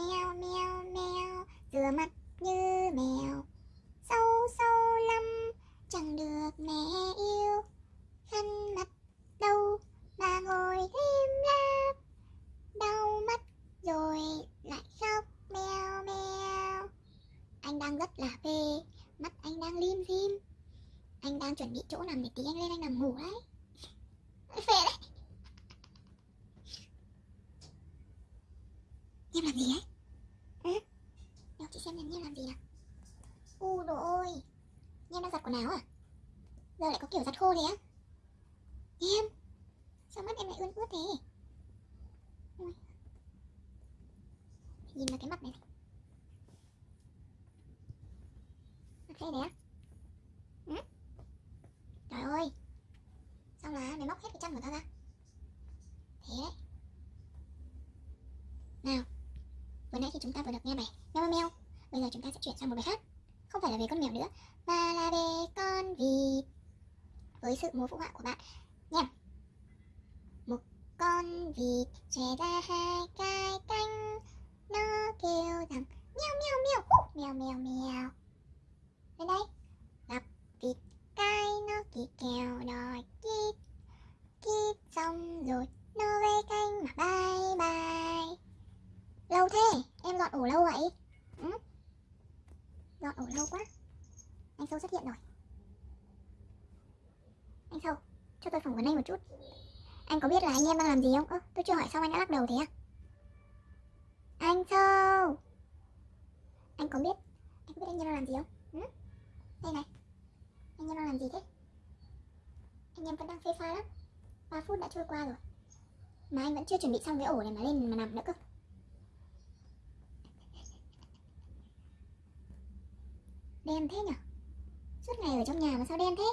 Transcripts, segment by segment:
Mèo mèo mèo Rửa mặt như mèo. Sâu sâu lắm, Chẳng được mẹ yêu. Khăn mặt đâu Mà ngồi thêm lặng Đau mắt rồi lại khóc mèo mèo Anh đang rất là phê, Mắt anh đang lim dim Anh đang chuẩn bị chỗ nằm để tí anh lên, anh nằm ngủ đấy. Phê đấy. Em làm gì ấy? Ừ? Đâu chị xem em em làm gì nào U đồ ôi Em đang giặt quần áo à? Giờ lại có kiểu giặt khô thế á? Em Sao mắt em lại ươn ướt thế? Ôi. Nhìn vào cái mặt này Mặt phê đấy á? Ừ? Trời ơi Sao là mày móc hết cái chân của tao ra? Thế đấy Nào Vừa nãy thì chúng ta vừa được nghe bài Meo meo Bây giờ chúng ta sẽ chuyển sang một bài khác. Không phải là về con mèo nữa Mà là về con vịt. Với sự múa phụ họa của bạn. Nha. Một con vịt chè ra hai cái cánh Nó kêu rằng Meo meo meo. Hú, meo meo meo Lên đây. Gặp vịt cái nó kỳ kèo đòi kít. Kít xong rồi Nó về cánh mà bye bye. Lâu thế, em dọn ổ lâu vậy? Ừ? Dọn ổ lâu quá Anh Sâu xuất hiện rồi Anh Sâu, cho tôi phỏng vấn anh một chút Anh có biết là anh em đang làm gì không? Ơ, tôi chưa hỏi xong anh đã lắc đầu thế à? Anh Sâu Anh có biết Anh có biết anh em đang làm gì không? Ừ? Đây này Anh em đang làm gì thế? Anh em vẫn đang phê pha lắm 3 phút đã trôi qua rồi Mà anh vẫn chưa chuẩn bị xong cái ổ này mà lên mà nằm nữa cơ Đen thế nhở? Suốt ngày ở trong nhà mà sao đen thế?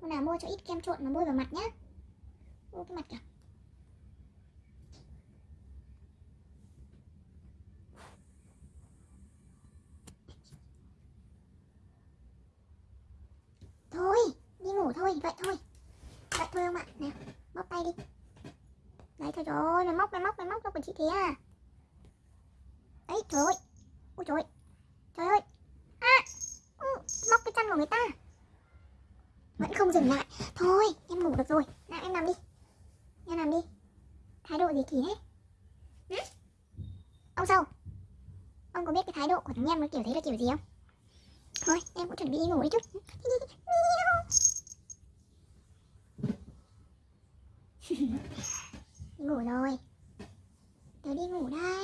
Hôm nào mua cho ít kem trộn mà bôi vào mặt nhá. Ô, cái mặt kìa. Thôi, đi ngủ thôi, vậy thôi. Vậy thôi không ạ. Nào móc tay đi. Đấy, thôi rồi mày móc mày móc mày móc cho quần chị thế à. Đấy, trời ơi. Ôi, trời ơi. Trời ơi À ừ, Móc cái chân của người ta. Vẫn không dừng lại. Thôi, em ngủ được rồi. Nào, em nằm đi. Em nằm đi. Thái độ gì kỳ thế? Hả? Ông sâu, Ông có biết cái thái độ của thằng em nó kiểu thế là kiểu gì không? Thôi, em cũng chuẩn bị đi ngủ đi chút. Ngủ rồi. Tớ đi ngủ đây.